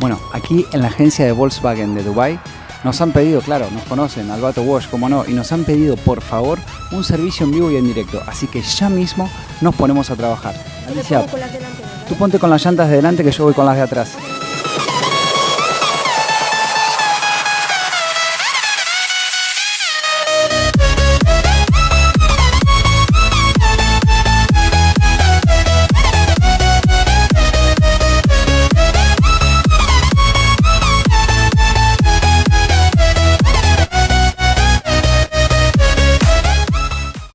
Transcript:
Bueno, aquí en la agencia de Volkswagen de Dubai nos han pedido, claro, nos conocen, Albato Wash, como no, y nos han pedido, por favor, un servicio en vivo y en directo. Así que ya mismo nos ponemos a trabajar. Alicia, tú ponte con las llantas de delante que yo voy con las de atrás.